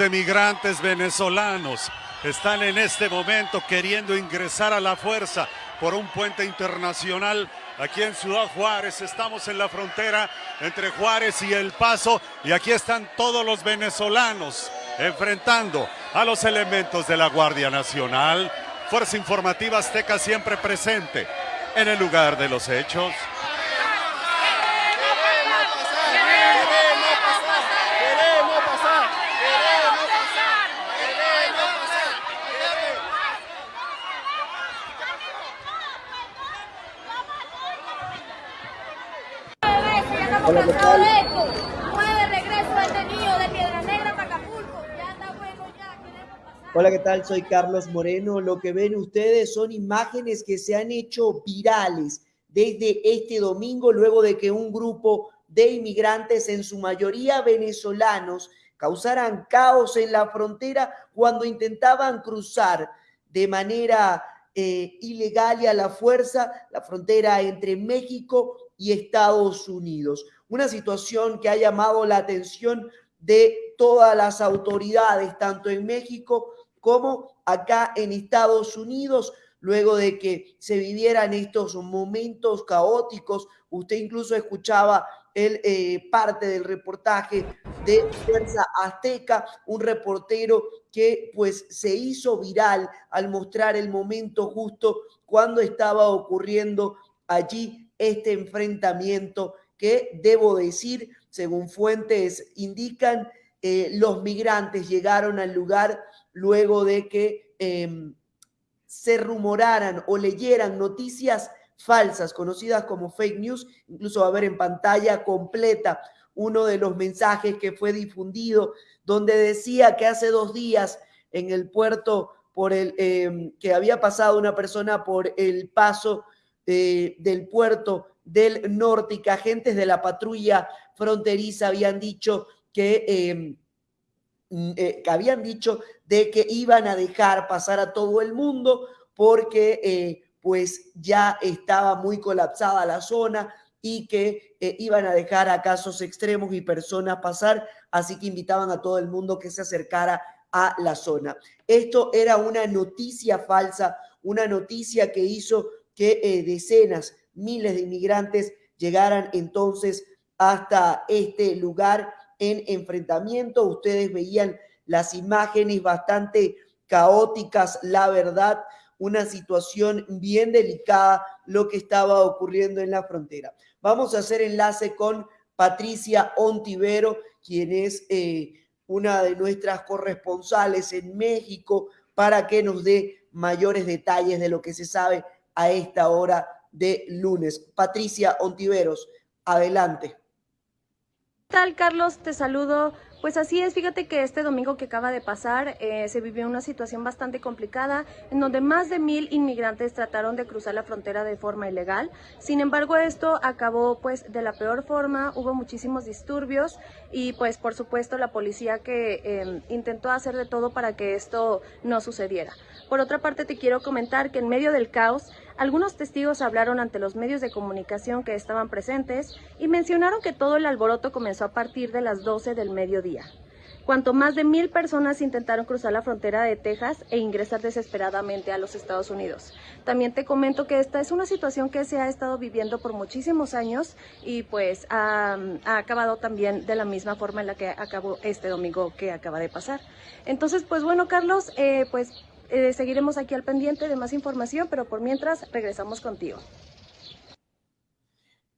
de migrantes venezolanos están en este momento queriendo ingresar a la fuerza por un puente internacional aquí en Ciudad Juárez. Estamos en la frontera entre Juárez y El Paso y aquí están todos los venezolanos enfrentando a los elementos de la Guardia Nacional. Fuerza Informativa Azteca siempre presente en el lugar de los hechos. Hola, ¿qué tal? regreso detenido de Piedra Negra para Acapulco. Ya está bueno, ya queremos pasar. Hola, ¿qué tal? Soy Carlos Moreno. Lo que ven ustedes son imágenes que se han hecho virales desde este domingo, luego de que un grupo de inmigrantes, en su mayoría venezolanos, causaran caos en la frontera cuando intentaban cruzar de manera eh, ilegal y a la fuerza la frontera entre México y Estados Unidos una situación que ha llamado la atención de todas las autoridades, tanto en México como acá en Estados Unidos, luego de que se vivieran estos momentos caóticos. Usted incluso escuchaba el, eh, parte del reportaje de Fuerza Azteca, un reportero que pues se hizo viral al mostrar el momento justo cuando estaba ocurriendo allí este enfrentamiento que debo decir, según fuentes indican, eh, los migrantes llegaron al lugar luego de que em, se rumoraran o leyeran noticias falsas, conocidas como fake news. Incluso va a ver en pantalla completa uno de los mensajes que fue difundido, donde decía que hace dos días en el puerto por el em, que había pasado una persona por el paso eh, del puerto del norte y agentes de la patrulla fronteriza habían dicho que, em, mm, eh, que habían dicho de que iban a dejar pasar a todo el mundo porque eh, pues ya estaba muy colapsada la zona y que eh, iban a dejar a casos extremos y personas pasar, así que invitaban a todo el mundo que se acercara a la zona. Esto era una noticia falsa, una noticia que hizo que decenas miles de inmigrantes llegaran entonces hasta este lugar en enfrentamiento. Ustedes veían las imágenes bastante caóticas, la verdad, una situación bien delicada lo que estaba ocurriendo en la frontera. Vamos a hacer enlace con Patricia Ontivero, quien es eh, una de nuestras corresponsales en México, para que nos dé mayores detalles de lo que se sabe a esta hora de lunes. Patricia Ontiveros, adelante. ¿Qué tal, Carlos? Te saludo pues así es, fíjate que este domingo que acaba de pasar eh, se vivió una situación bastante complicada en donde más de mil inmigrantes trataron de cruzar la frontera de forma ilegal. Sin embargo, esto acabó pues de la peor forma, hubo muchísimos disturbios y pues por supuesto la policía que em, intentó hacer de todo para que esto no sucediera. Por otra parte, te quiero comentar que en medio del caos, algunos testigos hablaron ante los medios de comunicación que estaban presentes y mencionaron que todo el alboroto comenzó a partir de las 12 del mediodía cuanto más de mil personas intentaron cruzar la frontera de Texas e ingresar desesperadamente a los Estados Unidos. También te comento que esta es una situación que se ha estado viviendo por muchísimos años y pues ha, acabado también de la misma forma en la que acabó este domingo que acaba de pasar. Entonces, pues bueno, Carlos, eh, pues eh, seguiremos aquí al pendiente de más información, pero por mientras regresamos contigo.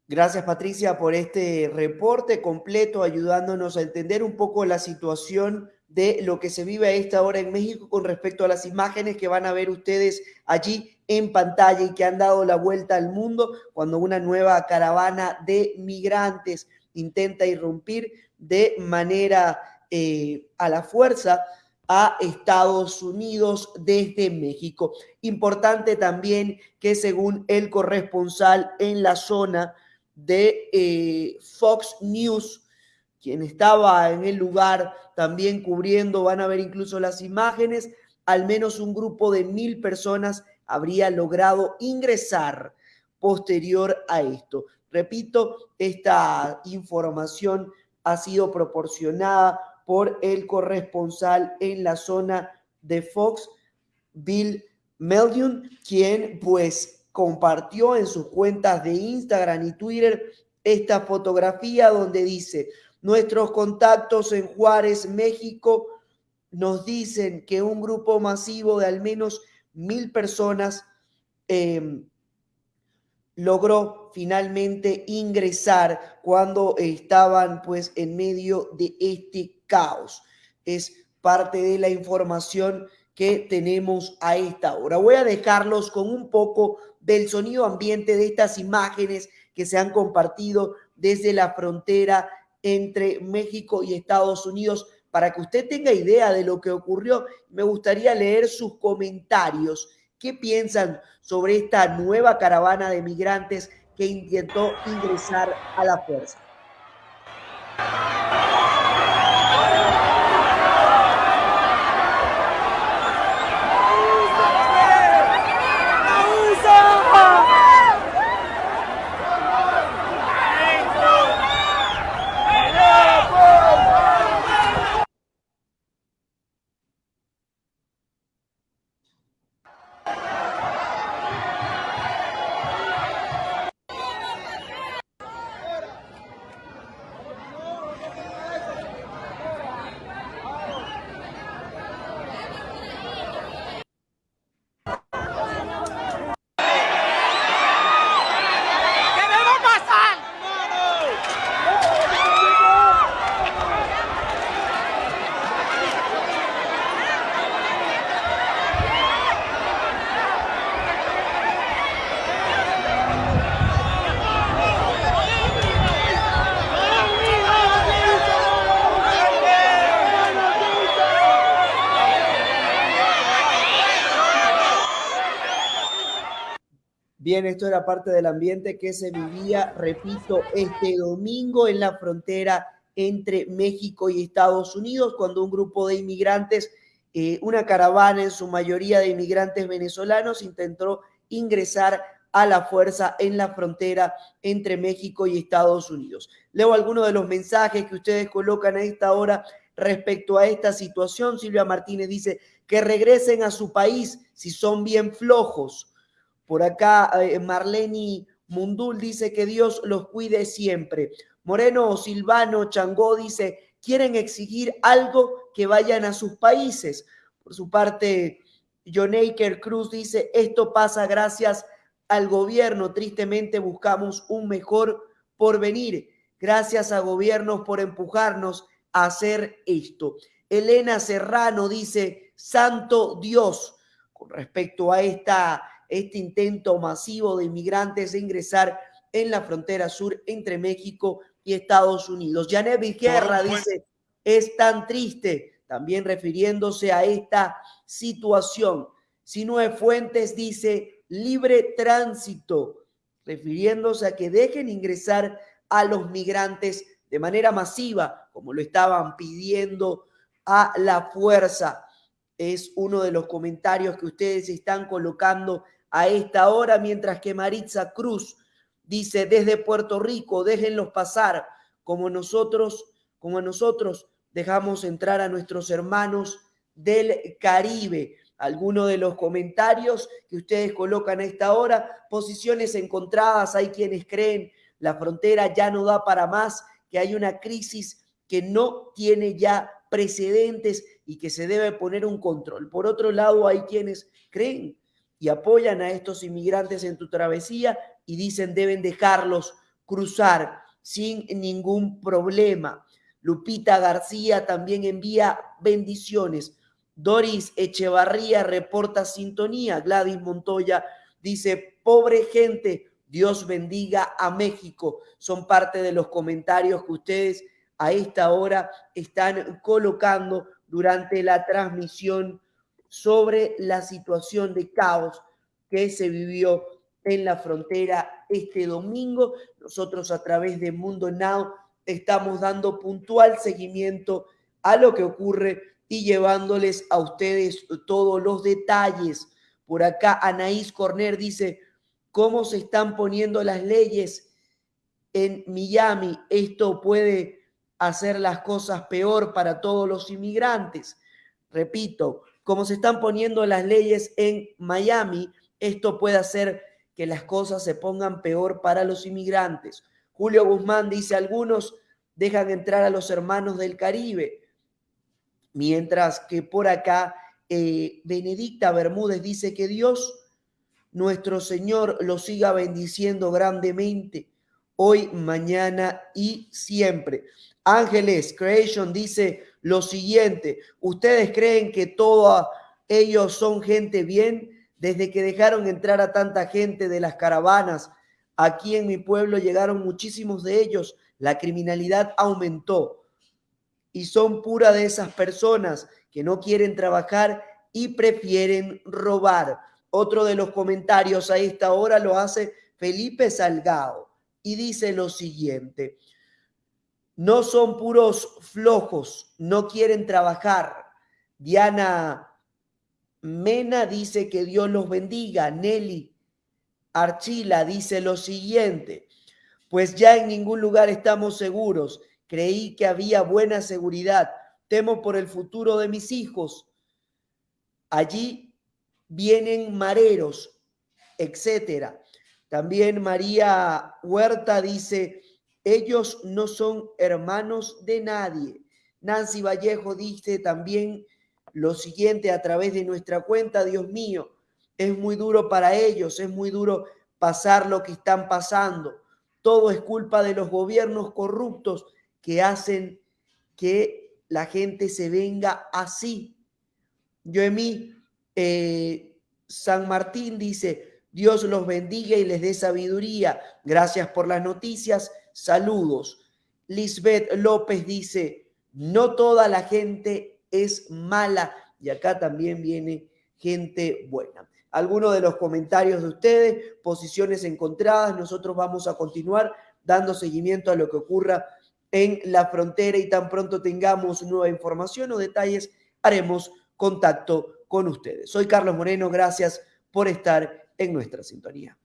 Gracias Patricia por este reporte completo ayudándonos a entender un poco la situación de lo que se vive a esta hora en México con respecto a las imágenes que van a ver ustedes allí en pantalla y que han dado la vuelta al mundo cuando una nueva caravana de migrantes intenta irrumpir de manera eh, a la fuerza a Estados Unidos desde México. Importante también que según el corresponsal en la zona, de eh, Fox News, quien estaba en el lugar también cubriendo, van a ver incluso las imágenes, al menos un grupo de mil personas habría logrado ingresar posterior a esto. Repito, esta información ha sido proporcionada por el corresponsal en la zona de Fox, Bill Meldion, quien pues compartió en sus cuentas de Instagram y Twitter esta fotografía donde dice, nuestros contactos en Juárez, México, nos dicen que un grupo masivo de al menos mil personas em, logró finalmente ingresar cuando estaban pues en medio de este caos. Es parte de la información que tenemos a esta hora. Voy a dejarlos con un poco del sonido ambiente de estas imágenes que se han compartido desde la frontera entre México y Estados Unidos para que usted tenga idea de lo que ocurrió. Me gustaría leer sus comentarios ¿Qué piensan sobre esta nueva caravana de migrantes que intentó ingresar a la fuerza? Bien, esto era parte del ambiente que se vivía, repito, este domingo en la frontera entre México y Estados Unidos, cuando un grupo de inmigrantes, eh, una caravana en su mayoría de inmigrantes venezolanos, intentó ingresar a la fuerza en la frontera entre México y Estados Unidos. Leo algunos de los mensajes que ustedes colocan a esta hora respecto a esta situación. Silvia Martínez dice que regresen a su país si son bien flojos. Por acá, eh, Marleni Mundul dice que Dios los cuide siempre. Moreno Silvano Changó dice, quieren exigir algo que vayan a sus países. Por su parte, Jonaker Cruz dice, esto pasa gracias al gobierno. Tristemente buscamos un mejor porvenir. Gracias a gobiernos por empujarnos a hacer esto. Elena Serrano dice, Santo Dios, con respecto a esta este intento masivo de inmigrantes de ingresar en la frontera sur entre México y Estados Unidos. Janet Vizquerra dice, es tan triste, también refiriéndose a esta situación. Sinue Fuentes dice, libre tránsito, refiriéndose a que dejen ingresar a los migrantes de manera masiva, como lo estaban pidiendo a la fuerza. Es uno de los comentarios que ustedes están colocando a esta hora, mientras que Maritza Cruz dice desde Puerto Rico, déjenlos pasar como nosotros, como nosotros dejamos entrar a nuestros hermanos del Caribe. Algunos de los comentarios que ustedes colocan a esta hora, posiciones encontradas, hay quienes creen la frontera ya no da para más, que hay una crisis que no tiene ya precedentes y que se debe poner un control. Por otro lado, hay quienes creen y apoyan a estos inmigrantes en tu travesía y dicen deben dejarlos cruzar sin ningún problema. Lupita García también envía bendiciones. Doris Echevarría reporta sintonía. Gladys Montoya dice, pobre gente, Dios bendiga a México. Son parte de los comentarios que ustedes a esta hora están colocando durante la transmisión sobre la situación de caos que se vivió en la frontera este domingo. Nosotros a través de Mundo Now estamos dando puntual seguimiento a lo que ocurre y llevándoles a ustedes todos los detalles. Por acá Anaís Corner dice, ¿cómo se están poniendo las leyes en Miami? Esto puede hacer las cosas peor para todos los inmigrantes. Repito, como se están poniendo las leyes en Miami, esto puede hacer que las cosas se pongan peor para los inmigrantes. Julio Guzmán dice, algunos dejan entrar a los hermanos del Caribe, mientras que por acá eh, Benedicta Bermúdez dice que Dios, nuestro Señor, lo siga bendiciendo grandemente, hoy, mañana y siempre. Ángeles Creation dice lo siguiente, ¿ustedes creen que todos ellos son gente bien? Desde que dejaron entrar a tanta gente de las caravanas, aquí en mi pueblo llegaron muchísimos de ellos, la criminalidad aumentó y son pura de esas personas que no quieren trabajar y prefieren robar. Otro de los comentarios a esta hora lo hace Felipe Salgado y dice lo siguiente, no son puros flojos, no quieren trabajar. Diana Mena dice que Dios los bendiga. Nelly Archila dice lo siguiente, pues ya en ningún lugar estamos seguros. Creí que había buena seguridad. Temo por el futuro de mis hijos. Allí vienen mareros, etcétera. También María Huerta dice, ellos no son hermanos de nadie. Nancy Vallejo dice también lo siguiente a través de nuestra cuenta, Dios mío, es muy duro para ellos, es muy duro pasar lo que están pasando. Todo es culpa de los gobiernos corruptos que hacen que la gente se venga así. Yoemí eh, San Martín dice, Dios los bendiga y les dé sabiduría. Gracias por las noticias Saludos. Lisbeth López dice, no toda la gente es mala. Y acá también viene gente buena. Algunos de los comentarios de ustedes, posiciones encontradas. Nosotros vamos a continuar dando seguimiento a lo que ocurra en la frontera y tan pronto tengamos nueva información o detalles, haremos contacto con ustedes. Soy Carlos Moreno, gracias por estar en nuestra sintonía.